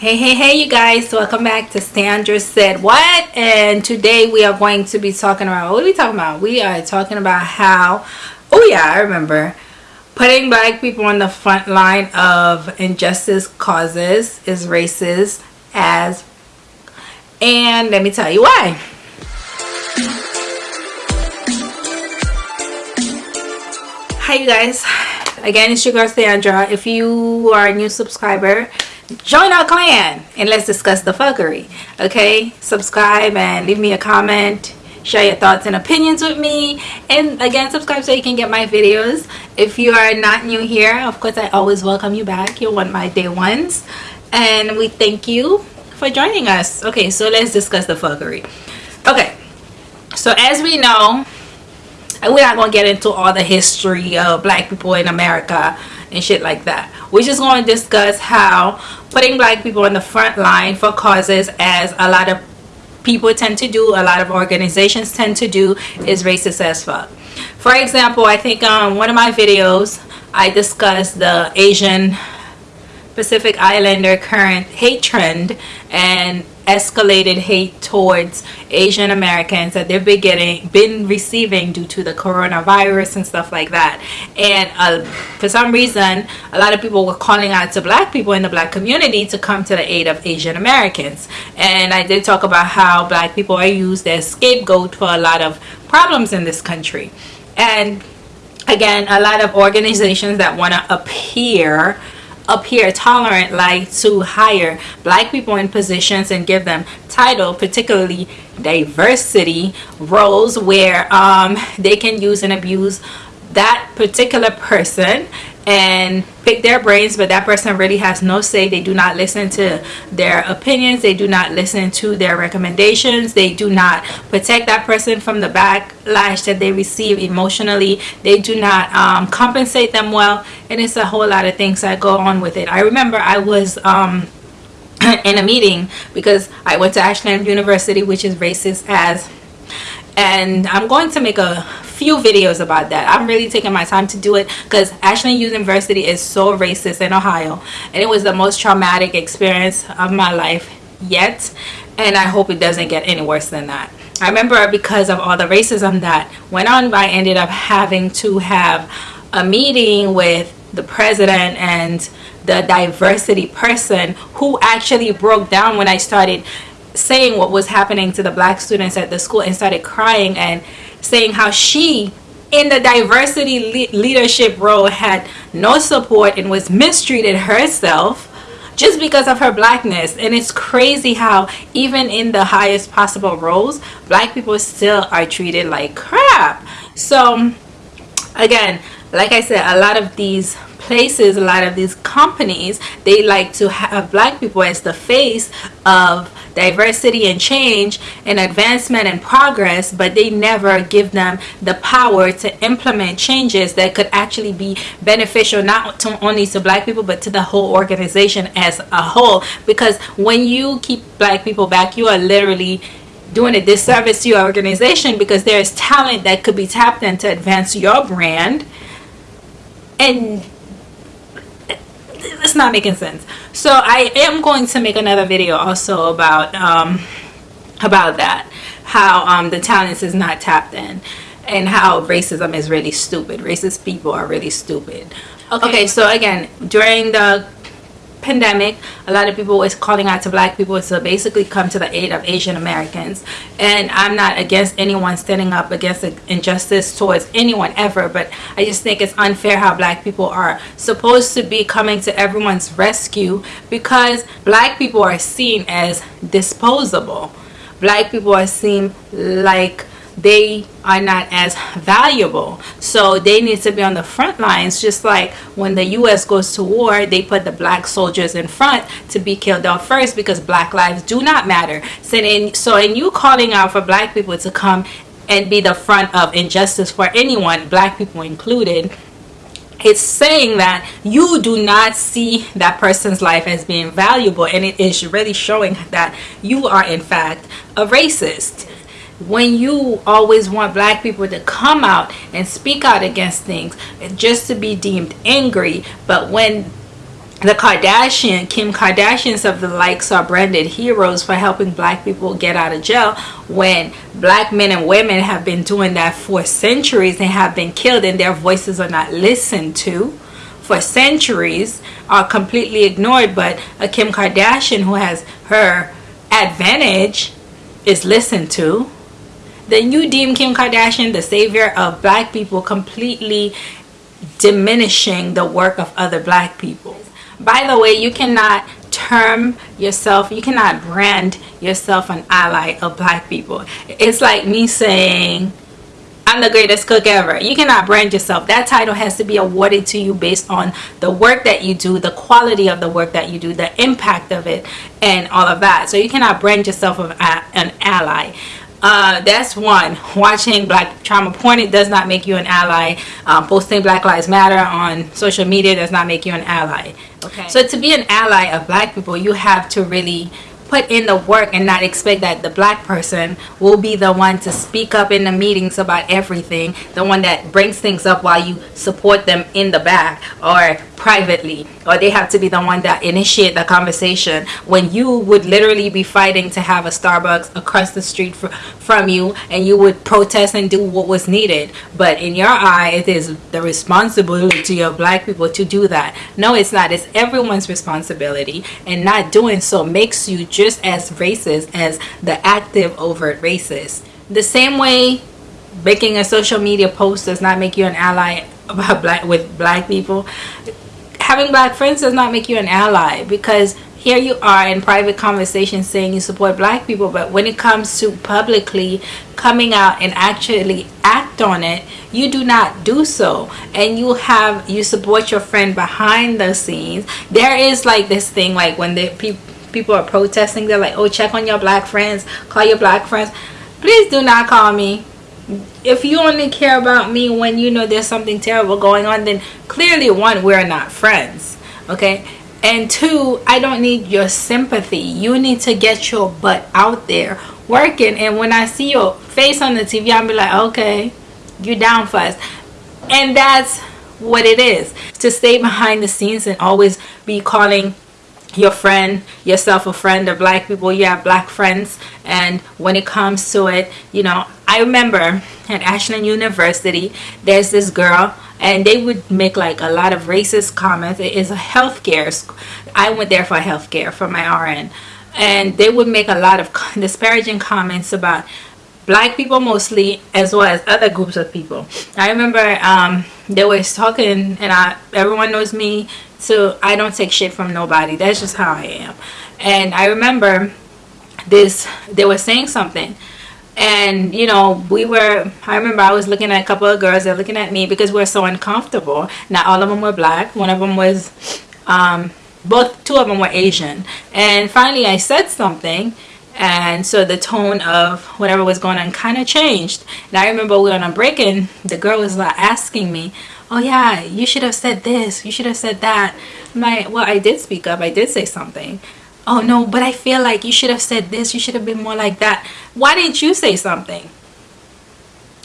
Hey, hey, hey, you guys. Welcome back to Sandra Said What? And today we are going to be talking about, what are we talking about? We are talking about how, oh yeah, I remember, putting black people on the front line of injustice causes is racist as, and let me tell you why. Hi, you guys. Again, it's your girl Sandra. If you are a new subscriber, join our clan and let's discuss the fuckery okay? Subscribe and leave me a comment. Share your thoughts and opinions with me. And again subscribe so you can get my videos. If you are not new here of course i always welcome you back. You're one of my day ones. And we thank you for joining us. Okay so let's discuss the fuckery. Okay so as we know we're not gonna get into all the history of black people in america and shit like that. We're just going to discuss how putting black people in the front line for causes as a lot of people tend to do a lot of organizations tend to do is racist as fuck. For example i think on um, one of my videos i discussed the asian pacific islander current hate trend and escalated hate towards Asian Americans that they've been getting, been receiving due to the coronavirus and stuff like that. And uh, for some reason, a lot of people were calling out to black people in the black community to come to the aid of Asian Americans. And I did talk about how black people are used as scapegoat for a lot of problems in this country. And again, a lot of organizations that want to appear appear tolerant like to hire black people in positions and give them title particularly diversity roles where um, they can use and abuse that particular person and pick their brains but that person really has no say. They do not listen to their opinions. They do not listen to their recommendations. They do not protect that person from the backlash that they receive emotionally. They do not um, compensate them well. And it's a whole lot of things that go on with it. I remember i was um, in a meeting because i went to ashland university which is racist as and i'm going to make a few videos about that. I'm really taking my time to do it because ashland university is so racist in ohio and it was the most traumatic experience of my life yet and i hope it doesn't get any worse than that. I remember because of all the racism that went on i ended up having to have a meeting with the president and the diversity person who actually broke down when i started saying what was happening to the black students at the school and started crying and saying how she in the diversity le leadership role had no support and was mistreated herself just because of her blackness. And it's crazy how even in the highest possible roles black people still are treated like crap. So again like I said a lot of these places a lot of these companies they like to have black people as the face of diversity and change and advancement and progress but they never give them the power to implement changes that could actually be beneficial not to only to black people but to the whole organization as a whole. Because when you keep black people back you are literally doing a disservice to your organization because there's talent that could be tapped in to advance your brand. And it's not making sense. So i am going to make another video also about um about that. How um the talents is not tapped in and how racism is really stupid. Racist people are really stupid. Okay, okay so again during the pandemic a lot of people is calling out to black people to basically come to the aid of asian americans. And i'm not against anyone standing up against injustice towards anyone ever but i just think it's unfair how black people are supposed to be coming to everyone's rescue because black people are seen as disposable. Black people are seen like they are not as valuable. So they need to be on the front lines just like when the US goes to war they put the black soldiers in front to be killed off first because black lives do not matter. So in, so in you calling out for black people to come and be the front of injustice for anyone black people included it's saying that you do not see that person's life as being valuable and it is really showing that you are in fact a racist when you always want black people to come out and speak out against things just to be deemed angry. But when the Kardashian, Kim Kardashians of the likes are branded heroes for helping black people get out of jail when black men and women have been doing that for centuries and have been killed and their voices are not listened to for centuries are completely ignored. But a Kim Kardashian who has her advantage is listened to then you deem Kim Kardashian the savior of black people completely diminishing the work of other black people by the way, you cannot term yourself, you cannot brand yourself an ally of black people. It's like me saying, I'm the greatest cook ever. You cannot brand yourself. That title has to be awarded to you based on the work that you do, the quality of the work that you do, the impact of it, and all of that. So you cannot brand yourself an ally. Uh, that's one. Watching black trauma porn it does not make you an ally. Um, posting Black Lives Matter on social media does not make you an ally. Okay. So to be an ally of black people, you have to really put in the work and not expect that the black person will be the one to speak up in the meetings about everything the one that brings things up while you support them in the back or privately or they have to be the one that initiate the conversation. When you would literally be fighting to have a Starbucks across the street from you and you would protest and do what was needed. But in your eye it is the responsibility of black people to do that. No it's not. It's everyone's responsibility. And not doing so makes you just as racist as the active overt racist. The same way making a social media post does not make you an ally about black with black people having black friends does not make you an ally because here you are in private conversations saying you support black people but when it comes to publicly coming out and actually act on it you do not do so. And you have you support your friend behind the scenes. There is like this thing like when the pe people are protesting. They're like oh check on your black friends. Call your black friends. Please do not call me. If you only care about me when you know there's something terrible going on then clearly one we're not friends okay? And two i don't need your sympathy. You need to get your butt out there working. And when i see your face on the tv i'll be like okay you're down for us. And that's what it is. To stay behind the scenes and always be calling your friend yourself a friend of black people you have black friends. And when it comes to it you know i remember at ashland university there's this girl and they would make like a lot of racist comments. It is a healthcare i went there for healthcare for my rn and they would make a lot of disparaging comments about black people mostly as well as other groups of people. I remember um, they was talking and I, everyone knows me so I don't take shit from nobody. That's just how I am. And I remember this they were saying something. And you know we were I remember I was looking at a couple of girls they're looking at me because we are so uncomfortable. Not all of them were black. One of them was um, both two of them were Asian. And finally I said something and so the tone of whatever was going on kind of changed. And I remember we were on a break and the girl was like asking me oh yeah you should have said this you should have said that. My well I did speak up I did say something. Oh no but I feel like you should have said this you should have been more like that. Why didn't you say something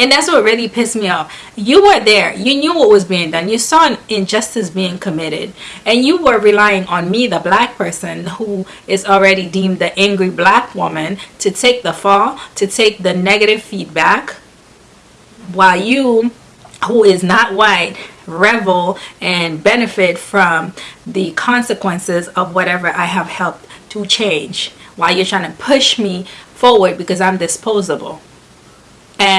and that's what really pissed me off. You were there. You knew what was being done. You saw an injustice being committed. And you were relying on me, the black person, who is already deemed the angry black woman, to take the fall, to take the negative feedback, while you, who is not white, revel and benefit from the consequences of whatever I have helped to change while you're trying to push me forward because I'm disposable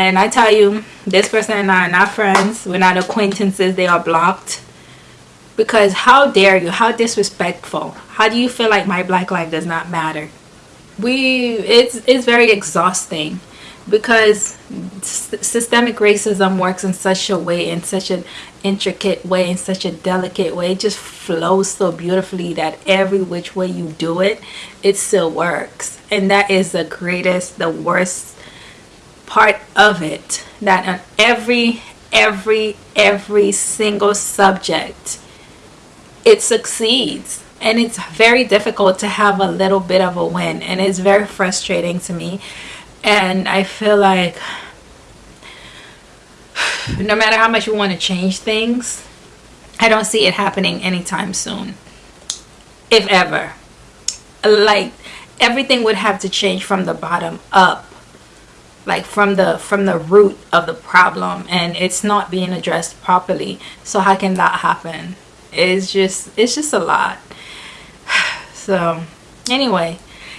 and I tell you this person and I are not friends. We're not acquaintances. They are blocked. Because how dare you? How disrespectful. How do you feel like my black life does not matter? We it's it's very exhausting. Because systemic racism works in such a way in such an intricate way in such a delicate way. It just flows so beautifully that every which way you do it it still works. And that is the greatest the worst part of it that on every every every single subject it succeeds. And it's very difficult to have a little bit of a win and it's very frustrating to me. And I feel like no matter how much you want to change things I don't see it happening anytime soon. If ever. Like everything would have to change from the bottom up like from the from the root of the problem and it's not being addressed properly. So how can that happen? It's just it's just a lot. So anyway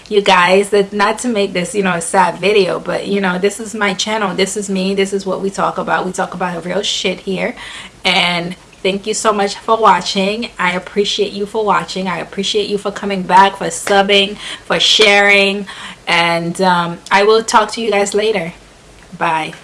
you guys that not to make this you know a sad video but you know this is my channel. This is me. This is what we talk about. We talk about real shit here. And thank you so much for watching. I appreciate you for watching. I appreciate you for coming back for subbing for sharing. And um, i will talk to you guys later. Bye